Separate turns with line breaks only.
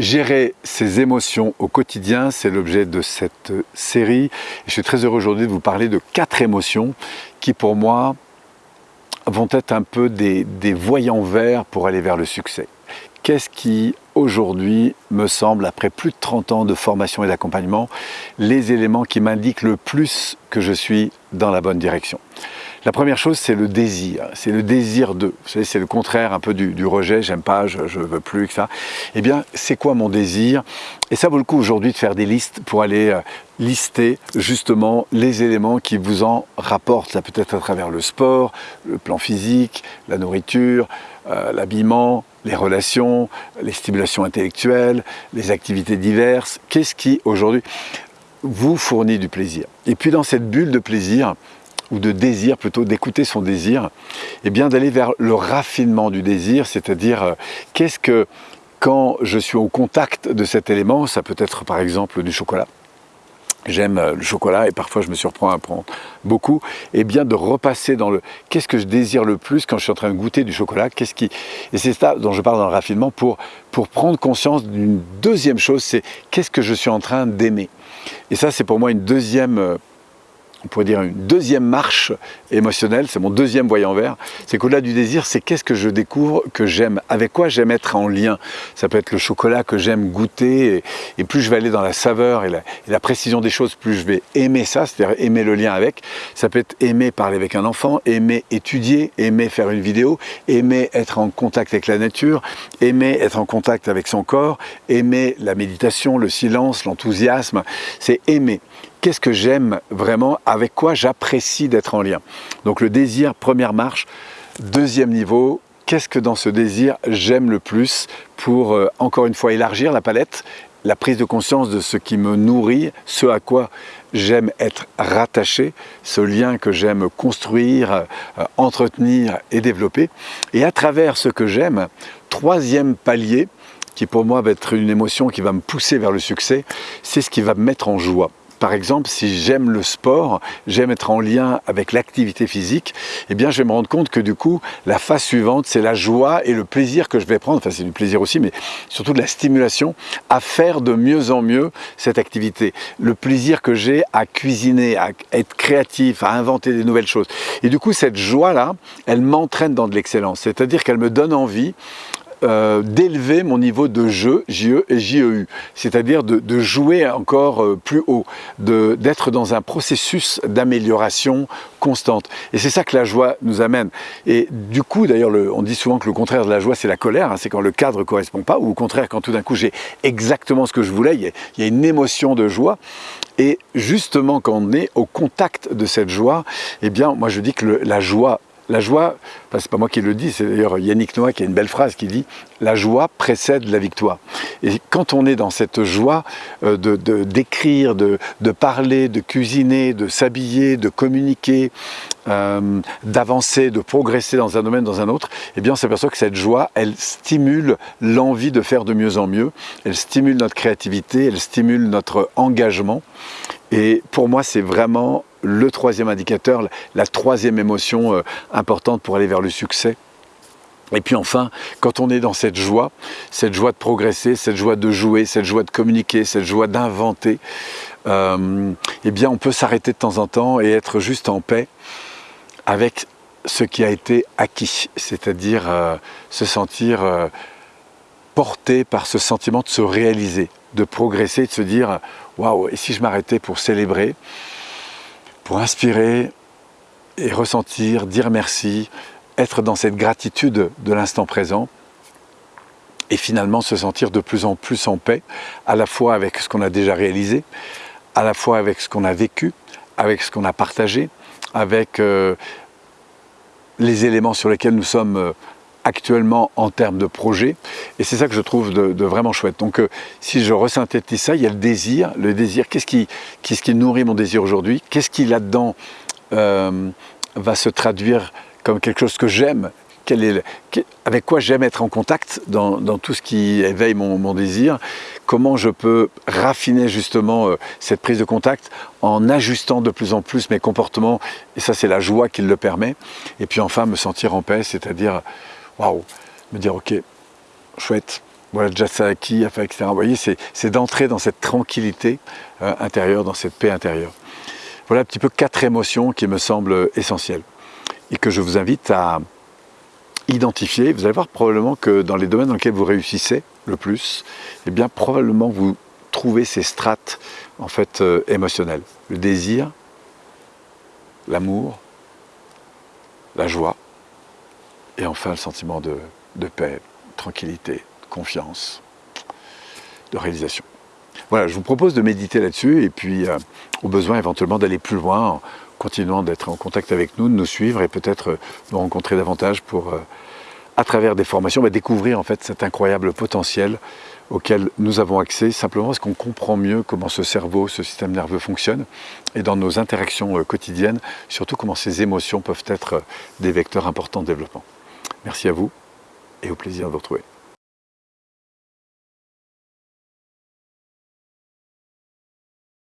Gérer ses émotions au quotidien, c'est l'objet de cette série. Je suis très heureux aujourd'hui de vous parler de quatre émotions qui pour moi vont être un peu des, des voyants verts pour aller vers le succès. Qu'est-ce qui aujourd'hui me semble, après plus de 30 ans de formation et d'accompagnement, les éléments qui m'indiquent le plus que je suis dans la bonne direction? La première chose, c'est le désir. C'est le désir de. Vous savez, c'est le contraire un peu du, rejet. J'aime pas, je, ne veux plus, ça. Eh bien, c'est quoi mon désir? Et ça vaut le coup aujourd'hui de faire des listes pour aller euh, lister justement les éléments qui vous en rapportent. Ça peut être à travers le sport, le plan physique, la nourriture, euh, l'habillement, les relations, les stimulations intellectuelles, les activités diverses. Qu'est-ce qui aujourd'hui vous fournit du plaisir? Et puis dans cette bulle de plaisir, ou de désir plutôt, d'écouter son désir, et eh bien d'aller vers le raffinement du désir, c'est-à-dire euh, qu'est-ce que quand je suis au contact de cet élément, ça peut être par exemple du chocolat, j'aime euh, le chocolat et parfois je me surprends à prendre beaucoup, et eh bien de repasser dans le qu'est-ce que je désire le plus quand je suis en train de goûter du chocolat, qu'est-ce qui et c'est ça dont je parle dans le raffinement pour pour prendre conscience d'une deuxième chose, c'est qu'est-ce que je suis en train d'aimer? Et ça c'est pour moi une deuxième euh, on pourrait dire une deuxième marche émotionnelle, c'est mon deuxième voyant vert, c'est qu'au-delà du désir, c'est qu'est-ce que je découvre que j'aime, avec quoi j'aime être en lien. Ça peut être le chocolat que j'aime goûter, et, plus je vais aller dans la saveur et la, précision des choses, plus je vais aimer ça, c'est-à-dire aimer le lien avec. Ça peut être aimer parler avec un enfant, aimer étudier, aimer faire une vidéo, aimer être en contact avec la nature, aimer être en contact avec son corps, aimer la méditation, le silence, l'enthousiasme, c'est aimer qu'est-ce que j'aime vraiment, avec quoi j'apprécie d'être en lien. Donc le désir, première marche. Deuxième niveau, qu'est-ce que dans ce désir j'aime le plus pour, euh, encore une fois, élargir la palette, la prise de conscience de ce qui me nourrit, ce à quoi j'aime être rattaché, ce lien que j'aime construire, euh, entretenir et développer. Et à travers ce que j'aime, troisième palier, qui pour moi va être une émotion qui va me pousser vers le succès, c'est ce qui va me mettre en joie. Par exemple, si j'aime le sport, j'aime être en lien avec l'activité physique, eh bien, je vais me rendre compte que du coup, la phase suivante, c'est la joie et le plaisir que je vais prendre, enfin c'est du plaisir aussi, mais surtout de la stimulation à faire de mieux en mieux cette activité. Le plaisir que j'ai à cuisiner, à être créatif, à inventer des nouvelles choses. Et du coup, cette joie-là, elle m'entraîne dans de l'excellence, c'est-à-dire qu'elle me donne envie euh, d'élever mon niveau de jeu, JE et JEU, c'est-à-dire de, jouer encore euh, plus haut, d'être dans un processus d'amélioration constante. Et c'est ça que la joie nous amène. Et du coup, d'ailleurs, on dit souvent que le contraire de la joie, c'est la colère, hein, c'est quand le cadre ne correspond pas, ou au contraire, quand tout d'un coup j'ai exactement ce que je voulais, il y, a, une émotion de joie. Et justement, quand on est au contact de cette joie, eh bien, moi je dis que la joie la joie, enfin, c'est pas moi qui le dis, c'est d'ailleurs Yannick Noah qui a une belle phrase qui dit « la joie précède la victoire ». Et quand on est dans cette joie euh, de d'écrire, de, parler, de cuisiner, de s'habiller, de communiquer, euh, d'avancer, de progresser dans un domaine, dans un autre, eh bien on s'aperçoit que cette joie, elle stimule l'envie de faire de mieux en mieux, elle stimule notre créativité, elle stimule notre engagement. Et pour moi, c'est vraiment le troisième indicateur, la troisième émotion euh, importante pour aller vers le succès. Et puis enfin, quand on est dans cette joie, cette joie de progresser, cette joie de jouer, cette joie de communiquer, cette joie d'inventer, euh, eh bien on peut s'arrêter de temps en temps et être juste en paix avec ce qui a été acquis, c'est-à-dire euh, se sentir porté par ce sentiment de se réaliser, de progresser, de se dire « waouh, et si je m'arrêtais pour célébrer ?» Pour inspirer et ressentir, dire merci, être dans cette gratitude de l'instant présent et finalement se sentir de plus en plus en paix, à la fois avec ce qu'on a déjà réalisé, à la fois avec ce qu'on a vécu, avec ce qu'on a partagé, avec euh, les éléments sur lesquels nous sommes euh, actuellement en termes de projet. Et c'est ça que je trouve de, vraiment chouette. Donc euh, si je resynthétise ça, il y a le désir. Le désir, qu'est-ce qui, qui nourrit mon désir aujourd'hui? Qu'est-ce qui là-dedans euh, va se traduire comme quelque chose que j'aime? Avec quoi j'aime être en contact dans, tout ce qui éveille mon, désir, comment je peux raffiner justement euh, cette prise de contact en ajustant de plus en plus mes comportements, et ça c'est la joie qui le permet, et puis enfin me sentir en paix, c'est-à-dire waouh, me dire ok, chouette, voilà, Jasaki, enfin, etc. Vous voyez, c'est d'entrer dans cette tranquillité euh, intérieure, dans cette paix intérieure. Voilà un petit peu quatre émotions qui me semblent essentielles et que je vous invite à identifier. Vous allez voir probablement que dans les domaines dans lesquels vous réussissez le plus, eh bien probablement vous trouvez ces strates en fait euh, émotionnelles. Le désir, l'amour, la joie et enfin le sentiment de, de paix, tranquillité, confiance, de réalisation. Voilà, je vous propose de méditer là-dessus et puis euh, au besoin éventuellement d'aller plus loin en continuant d'être en contact avec nous, de nous suivre et peut-être euh, nous rencontrer davantage pour, euh, à travers des formations, bah, découvrir en fait cet incroyable potentiel auquel nous avons accès simplement parce qu'on comprend mieux comment ce cerveau, ce système nerveux fonctionne et dans nos interactions quotidiennes, surtout comment ces émotions peuvent être des vecteurs importants de développement? Merci à vous et au plaisir de vous retrouver.